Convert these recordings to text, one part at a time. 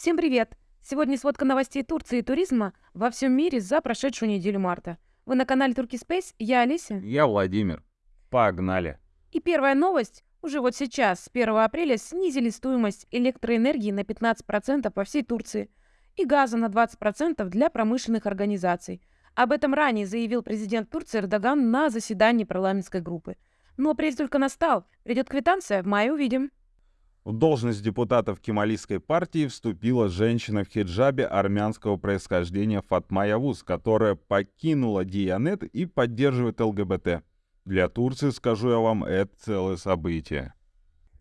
Всем привет! Сегодня сводка новостей Турции и туризма во всем мире за прошедшую неделю марта. Вы на канале Турки Space, я Олеся. Я Владимир. Погнали. И первая новость. Уже вот сейчас, с 1 апреля, снизили стоимость электроэнергии на 15% по всей Турции и газа на 20% для промышленных организаций. Об этом ранее заявил президент Турции Эрдоган на заседании парламентской группы. Но апрель только настал. Придет квитанция, в мае увидим. В должность депутатов Кемалийской партии вступила женщина в хиджабе армянского происхождения Фатма Явуз, которая покинула Дианет и поддерживает ЛГБТ. Для Турции, скажу я вам, это целое событие.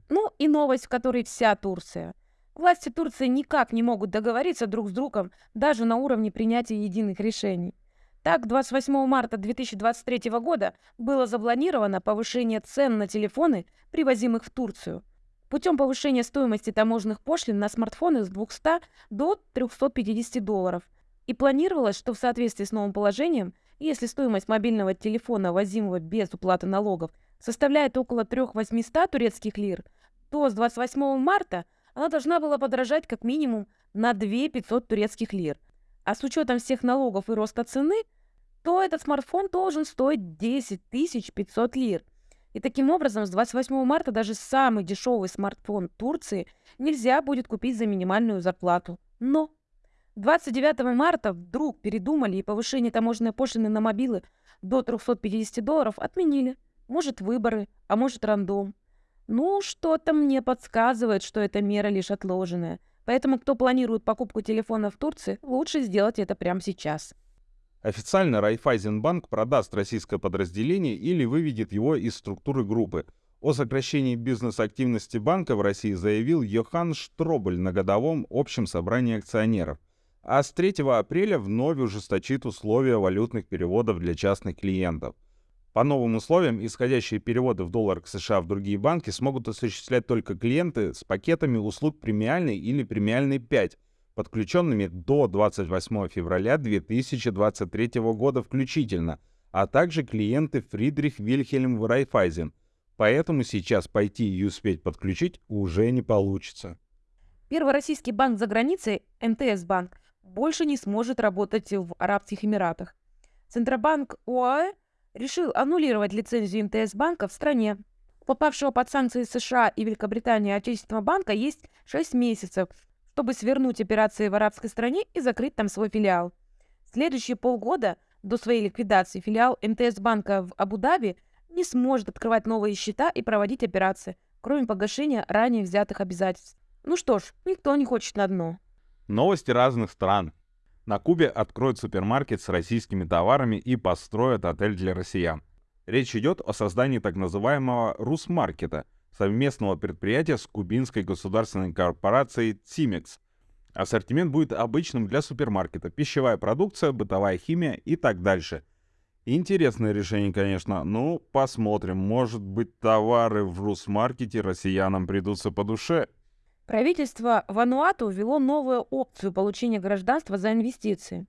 Ну и новость, в которой вся Турция. Власти Турции никак не могут договориться друг с другом даже на уровне принятия единых решений. Так, 28 марта 2023 года было запланировано повышение цен на телефоны, привозимых в Турцию – путем повышения стоимости таможенных пошлин на смартфоны с 200 до 350 долларов. И планировалось, что в соответствии с новым положением, если стоимость мобильного телефона, возимого без уплаты налогов, составляет около 3800 турецких лир, то с 28 марта она должна была подорожать как минимум на 2500 турецких лир. А с учетом всех налогов и роста цены, то этот смартфон должен стоить 10 500 лир – и таким образом с 28 марта даже самый дешевый смартфон Турции нельзя будет купить за минимальную зарплату. Но 29 марта вдруг передумали и повышение таможенной пошлины на мобилы до 350 долларов отменили. Может выборы, а может рандом. Ну, что-то мне подсказывает, что эта мера лишь отложенная. Поэтому, кто планирует покупку телефона в Турции, лучше сделать это прямо сейчас. Официально Райфайзенбанк продаст российское подразделение или выведет его из структуры группы. О сокращении бизнес-активности банка в России заявил Йохан Штробель на годовом общем собрании акционеров. А с 3 апреля вновь ужесточит условия валютных переводов для частных клиентов. По новым условиям, исходящие переводы в доллар к США в другие банки смогут осуществлять только клиенты с пакетами услуг премиальной или премиальной 5, подключенными до 28 февраля 2023 года включительно, а также клиенты Фридрих Вильхельм Райфайзен. Поэтому сейчас пойти и успеть подключить уже не получится. Первый российский банк за границей, МТС банк, больше не сможет работать в Арабских Эмиратах. Центробанк ОАЭ решил аннулировать лицензию МТС банка в стране. попавшего под санкции США и Великобритании отечественного банка есть 6 месяцев, чтобы свернуть операции в арабской стране и закрыть там свой филиал. Следующие полгода до своей ликвидации филиал МТС банка в Абу-Даби не сможет открывать новые счета и проводить операции, кроме погашения ранее взятых обязательств. Ну что ж, никто не хочет на дно. Новости разных стран. На Кубе откроют супермаркет с российскими товарами и построят отель для россиян. Речь идет о создании так называемого «Русмаркета», совместного предприятия с кубинской государственной корпорацией «Тимекс». Ассортимент будет обычным для супермаркета, пищевая продукция, бытовая химия и так дальше. Интересное решение, конечно. Ну, посмотрим. Может быть, товары в Русмаркете россиянам придутся по душе. Правительство Вануату ввело новую опцию получения гражданства за инвестиции.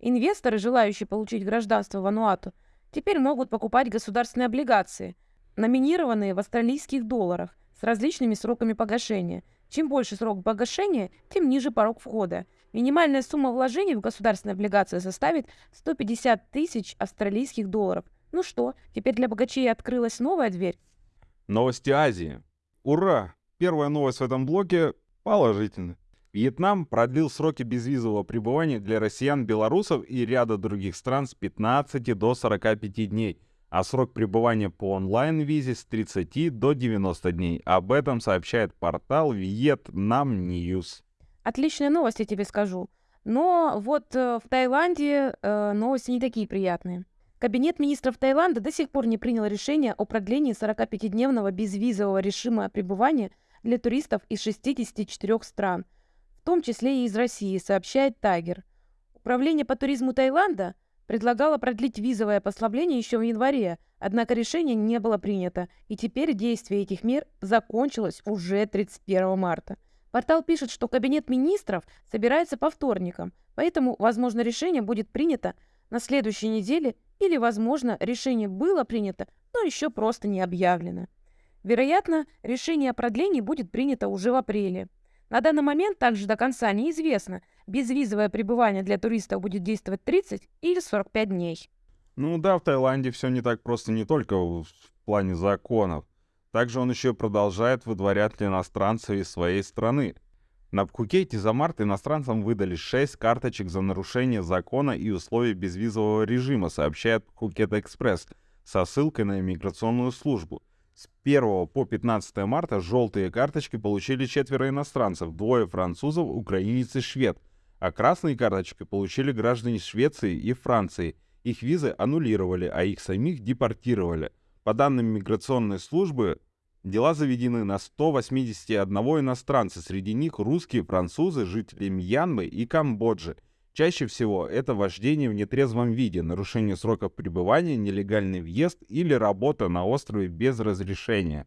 Инвесторы, желающие получить гражданство Вануату, теперь могут покупать государственные облигации – номинированные в австралийских долларах с различными сроками погашения. Чем больше срок погашения, тем ниже порог входа. Минимальная сумма вложений в государственные облигации составит 150 тысяч австралийских долларов. Ну что, теперь для богачей открылась новая дверь? Новости Азии. Ура! Первая новость в этом блоке положительная. Вьетнам продлил сроки безвизового пребывания для россиян, белорусов и ряда других стран с 15 до 45 дней – а срок пребывания по онлайн-визе с 30 до 90 дней. Об этом сообщает портал Vietnam News. Отличная новость, я тебе скажу. Но вот э, в Таиланде э, новости не такие приятные. Кабинет министров Таиланда до сих пор не принял решение о продлении 45-дневного безвизового режима пребывания для туристов из 64 стран, в том числе и из России, сообщает Тайгер. Управление по туризму Таиланда – предлагала продлить визовое послабление еще в январе, однако решение не было принято, и теперь действие этих мер закончилось уже 31 марта. Портал пишет, что Кабинет министров собирается по вторникам, поэтому, возможно, решение будет принято на следующей неделе или, возможно, решение было принято, но еще просто не объявлено. Вероятно, решение о продлении будет принято уже в апреле. На данный момент также до конца неизвестно, безвизовое пребывание для туристов будет действовать 30 или 45 дней. Ну да, в Таиланде все не так просто не только в плане законов. Также он еще продолжает выдворять иностранцев из своей страны. На Пхукете за март иностранцам выдали 6 карточек за нарушение закона и условий безвизового режима, сообщает Пхукет Экспресс, со ссылкой на иммиграционную службу. С 1 по 15 марта желтые карточки получили четверо иностранцев, двое французов, украинец и швед, а красные карточки получили граждане Швеции и Франции. Их визы аннулировали, а их самих депортировали. По данным миграционной службы, Дела заведены на 181 иностранца, среди них русские, французы, жители Мьянмы и Камбоджи. Чаще всего это вождение в нетрезвом виде, нарушение сроков пребывания, нелегальный въезд или работа на острове без разрешения.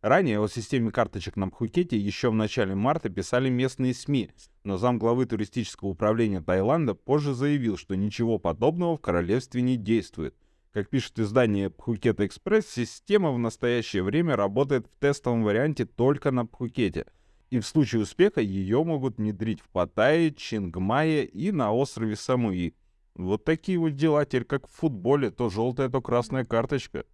Ранее о системе карточек на Пхукете еще в начале марта писали местные СМИ, но замглавы туристического управления Таиланда позже заявил, что ничего подобного в королевстве не действует – как пишет издание Пхукет Экспресс, система в настоящее время работает в тестовом варианте только на Пхукете. И в случае успеха ее могут внедрить в Паттайе, Чингмае и на острове Самуи. Вот такие вот дела, теперь как в футболе, то желтая, то красная карточка.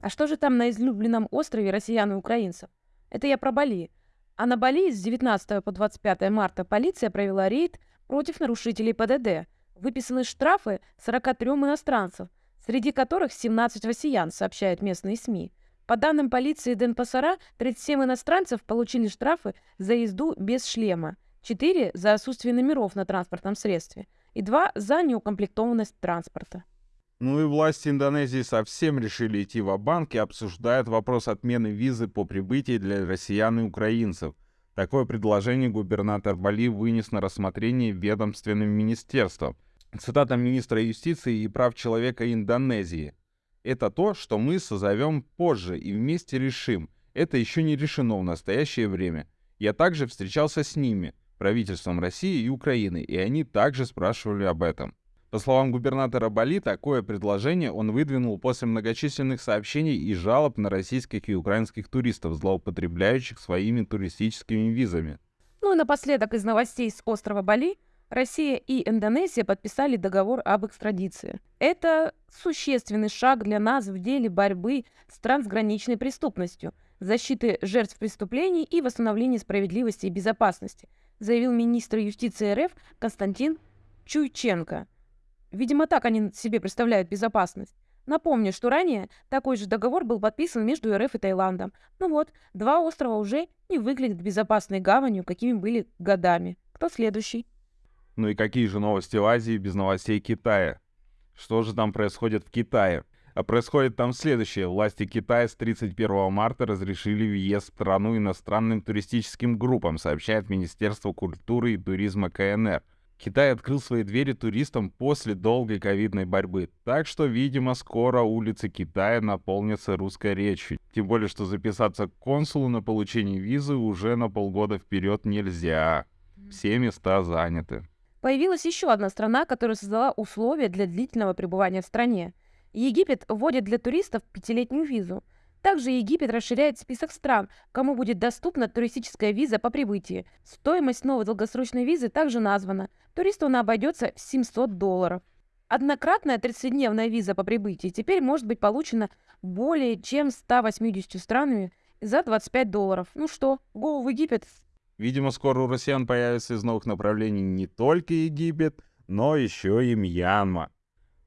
А что же там на излюбленном острове россиян и украинцев? Это я про Бали. А на Бали с 19 по 25 марта полиция провела рейд против нарушителей ПДД. Выписаны штрафы 43 иностранцев, среди которых 17 россиян, сообщают местные СМИ. По данным полиции Денпасара, 37 иностранцев получили штрафы за езду без шлема, 4 за отсутствие номеров на транспортном средстве и 2 за неукомплектованность транспорта. Ну и власти Индонезии совсем решили идти в банк и обсуждают вопрос отмены визы по прибытии для россиян и украинцев. Такое предложение губернатор Бали вынес на рассмотрение ведомственным министерством – Цитата министра юстиции и прав человека Индонезии. «Это то, что мы созовем позже и вместе решим. Это еще не решено в настоящее время. Я также встречался с ними, правительством России и Украины, и они также спрашивали об этом. По словам губернатора Бали, такое предложение он выдвинул после многочисленных сообщений и жалоб на российских и украинских туристов, злоупотребляющих своими туристическими визами. Ну и напоследок из новостей с острова Бали – Россия и Индонезия подписали договор об экстрадиции. Это существенный шаг для нас в деле борьбы с трансграничной преступностью, защиты жертв преступлений и восстановления справедливости и безопасности, заявил министр юстиции РФ Константин Чуйченко. Видимо, так они себе представляют безопасность. Напомню, что ранее такой же договор был подписан между РФ и Таиландом. Ну вот, два острова уже не выглядят безопасной гаванью, какими были годами. Кто следующий? Ну и какие же новости в Азии без новостей Китая? Что же там происходит в Китае? А происходит там следующее. Власти Китая с 31 марта разрешили въезд в страну иностранным туристическим группам, сообщает Министерство культуры и туризма КНР. Китай открыл свои двери туристам после долгой ковидной борьбы, так что, видимо, скоро улицы Китая наполнятся русской речью. Тем более, что записаться к консулу на получение визы уже на полгода вперед нельзя. Все места заняты. Появилась еще одна страна, которая создала условия для длительного пребывания в стране. Египет вводит для туристов пятилетнюю визу. Также Египет расширяет список стран, кому будет доступна туристическая виза по прибытии. Стоимость новой долгосрочной визы также названа. Туристу она обойдется в 700 долларов. Однократная 30-дневная виза по прибытии теперь может быть получена более чем 180 странами за 25 долларов. Ну что, go в Египет, Видимо, скоро у россиян появится из новых направлений не только Египет, но еще и Мьянма.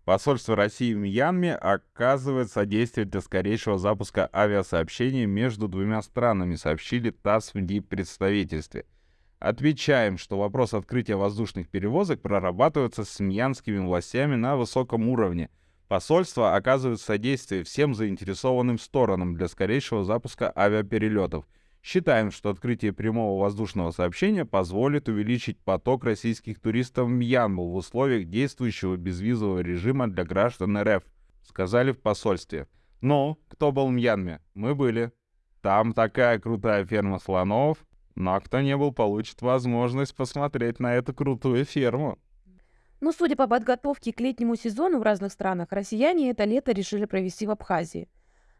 Посольство России в Мьянме оказывает содействие для скорейшего запуска авиасообщения между двумя странами, сообщили ТАСС в представительстве. Отвечаем, что вопрос открытия воздушных перевозок прорабатывается с мьянскими властями на высоком уровне. Посольство оказывает содействие всем заинтересованным сторонам для скорейшего запуска авиаперелетов – Считаем, что открытие прямого воздушного сообщения позволит увеличить поток российских туристов в Мьянму в условиях действующего безвизового режима для граждан РФ, сказали в посольстве. Ну, кто был в Мьянме? Мы были. Там такая крутая ферма слонов, но кто не был, получит возможность посмотреть на эту крутую ферму. Ну, судя по подготовке к летнему сезону в разных странах, россияне это лето решили провести в Абхазии.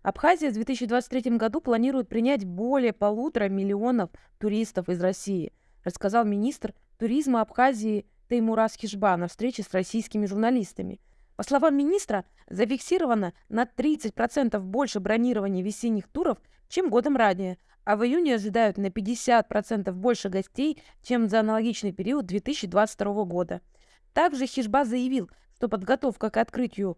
Абхазия в 2023 году планирует принять более полутора миллионов туристов из России, рассказал министр туризма Абхазии Теймурас Хижба на встрече с российскими журналистами. По словам министра, зафиксировано на 30% больше бронирований весенних туров, чем годом ранее, а в июне ожидают на 50% больше гостей, чем за аналогичный период 2022 года. Также Хижба заявил, что подготовка к открытию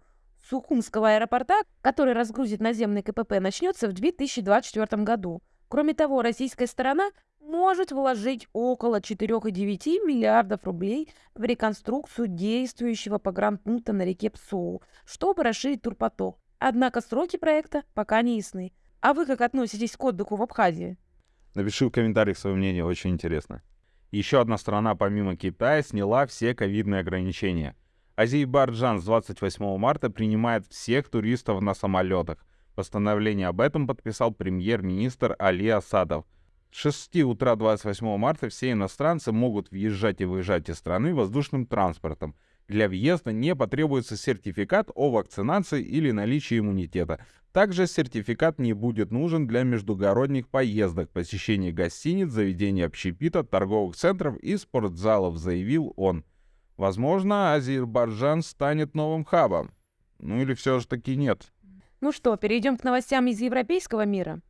Сухумского аэропорта, который разгрузит наземный КПП, начнется в 2024 году. Кроме того, российская сторона может вложить около 4,9 миллиардов рублей в реконструкцию действующего погранпункта на реке Псоу, чтобы расширить турпоток. Однако сроки проекта пока не ясны. А вы как относитесь к отдыху в Абхазии? Напиши в комментариях свое мнение, очень интересно. Еще одна страна помимо Китая сняла все ковидные ограничения – Азербайджан с 28 марта принимает всех туристов на самолетах. Постановление об этом подписал премьер-министр Али Асадов. С 6 утра 28 марта все иностранцы могут въезжать и выезжать из страны воздушным транспортом. Для въезда не потребуется сертификат о вакцинации или наличии иммунитета. Также сертификат не будет нужен для междугородних поездок, посещения гостиниц, заведений общепита, торговых центров и спортзалов, заявил он. Возможно, Азербайджан станет новым хабом. Ну или все же таки нет. Ну что, перейдем к новостям из европейского мира.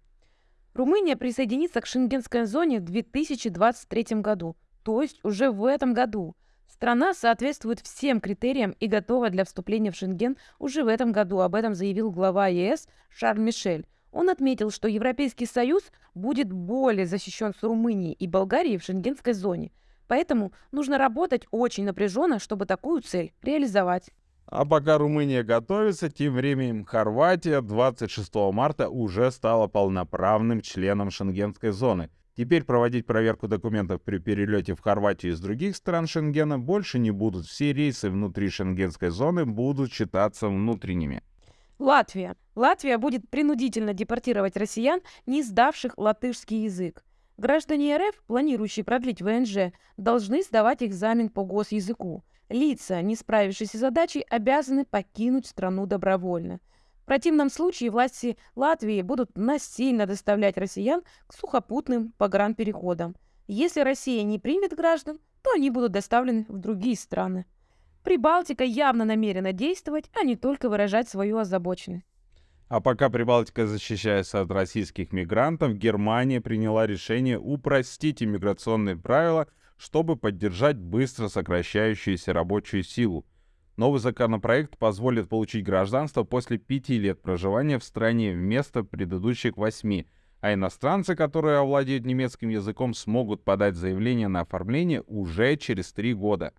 Румыния присоединится к шенгенской зоне в 2023 году, то есть уже в этом году. Страна соответствует всем критериям и готова для вступления в Шенген уже в этом году. Об этом заявил глава ЕС Шарль Мишель. Он отметил, что Европейский Союз будет более защищен с Румынией и Болгарией в шенгенской зоне – Поэтому нужно работать очень напряженно, чтобы такую цель реализовать. А пока Румыния готовится, тем временем Хорватия 26 марта уже стала полноправным членом шенгенской зоны. Теперь проводить проверку документов при перелете в Хорватию из других стран Шенгена больше не будут. Все рейсы внутри шенгенской зоны будут считаться внутренними. Латвия. Латвия будет принудительно депортировать россиян, не сдавших латышский язык. Граждане РФ, планирующие продлить ВНЖ, должны сдавать экзамен по госязыку. Лица, не справившиеся с задачей, обязаны покинуть страну добровольно. В противном случае власти Латвии будут насильно доставлять россиян к сухопутным погранпереходам. Если Россия не примет граждан, то они будут доставлены в другие страны. Прибалтика явно намерена действовать, а не только выражать свою озабоченность. А пока Прибалтика защищается от российских мигрантов, Германия приняла решение упростить иммиграционные правила, чтобы поддержать быстро сокращающуюся рабочую силу. Новый законопроект позволит получить гражданство после пяти лет проживания в стране вместо предыдущих восьми, а иностранцы, которые овладеют немецким языком, смогут подать заявление на оформление уже через три года.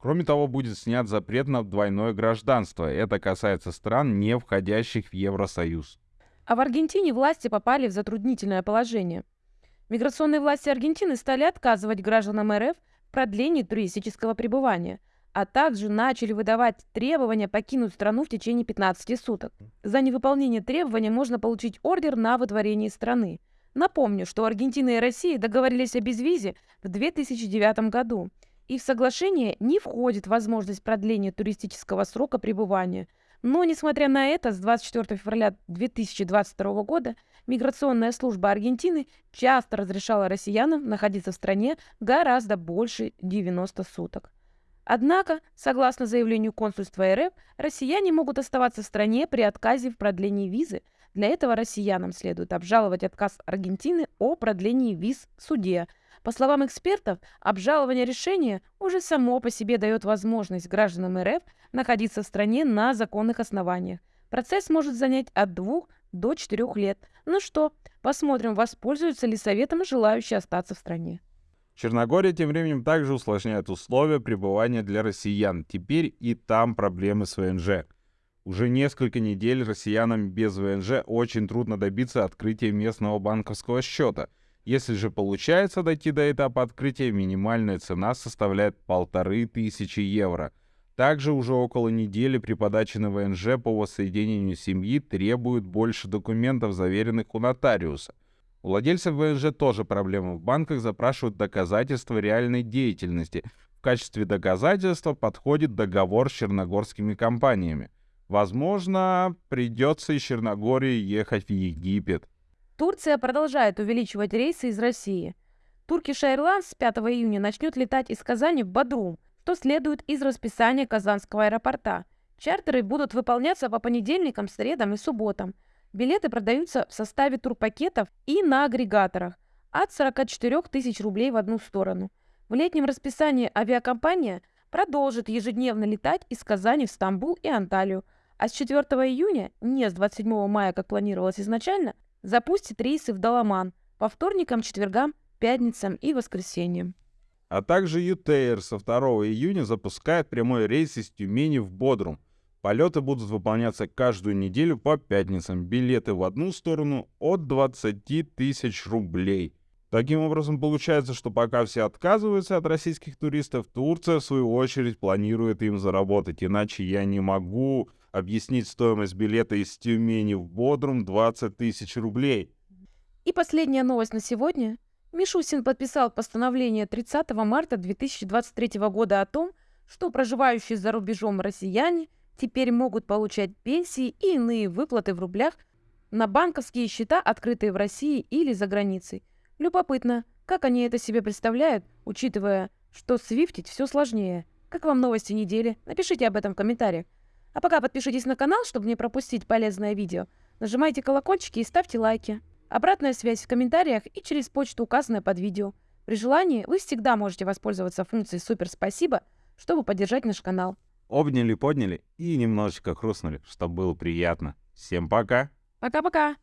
Кроме того, будет снят запрет на двойное гражданство. Это касается стран, не входящих в Евросоюз. А в Аргентине власти попали в затруднительное положение. Миграционные власти Аргентины стали отказывать гражданам РФ в продлении туристического пребывания, а также начали выдавать требования покинуть страну в течение 15 суток. За невыполнение требования можно получить ордер на выдворение страны. Напомню, что Аргентина и Россия договорились о безвизе в 2009 году – и в соглашение не входит возможность продления туристического срока пребывания. Но, несмотря на это, с 24 февраля 2022 года миграционная служба Аргентины часто разрешала россиянам находиться в стране гораздо больше 90 суток. Однако, согласно заявлению консульства РФ, россияне могут оставаться в стране при отказе в продлении визы. Для этого россиянам следует обжаловать отказ Аргентины о продлении виз в суде – по словам экспертов, обжалование решения уже само по себе дает возможность гражданам РФ находиться в стране на законных основаниях. Процесс может занять от двух до четырех лет. Ну что, посмотрим, воспользуются ли советом желающие остаться в стране. Черногория тем временем также усложняет условия пребывания для россиян. Теперь и там проблемы с ВНЖ. Уже несколько недель россиянам без ВНЖ очень трудно добиться открытия местного банковского счета – если же получается дойти до этапа открытия, минимальная цена составляет полторы тысячи евро. Также уже около недели при подаче на ВНЖ по воссоединению семьи требуют больше документов, заверенных у нотариуса. У владельцев ВНЖ тоже проблемы. В банках запрашивают доказательства реальной деятельности. В качестве доказательства подходит договор с черногорскими компаниями. Возможно, придется из Черногории ехать в Египет. Турция продолжает увеличивать рейсы из России. Turkish Airlines с 5 июня начнет летать из Казани в Бадрум, что следует из расписания Казанского аэропорта. Чартеры будут выполняться по понедельникам, средам и субботам. Билеты продаются в составе турпакетов и на агрегаторах от 44 тысяч рублей в одну сторону. В летнем расписании авиакомпания продолжит ежедневно летать из Казани в Стамбул и Анталию, а с 4 июня, не с 27 мая, как планировалось изначально, запустит рейсы в Даламан по вторникам, четвергам, пятницам и воскресеньям. А также ЮТР со 2 июня запускает прямой рейс из Тюмени в Бодрум. Полеты будут выполняться каждую неделю по пятницам. Билеты в одну сторону от 20 тысяч рублей. Таким образом, получается, что пока все отказываются от российских туристов, Турция, в свою очередь, планирует им заработать. Иначе я не могу объяснить стоимость билета из Тюмени в Бодрум 20 тысяч рублей. И последняя новость на сегодня. Мишусин подписал постановление 30 марта 2023 года о том, что проживающие за рубежом россияне теперь могут получать пенсии и иные выплаты в рублях на банковские счета, открытые в России или за границей. Любопытно, как они это себе представляют, учитывая, что свифтить все сложнее. Как вам новости недели? Напишите об этом в комментариях. А пока подпишитесь на канал, чтобы не пропустить полезное видео. Нажимайте колокольчики и ставьте лайки. Обратная связь в комментариях и через почту, указанную под видео. При желании вы всегда можете воспользоваться функцией «Супер спасибо», чтобы поддержать наш канал. Обняли, подняли и немножечко хрустнули, чтобы было приятно. Всем пока! Пока-пока!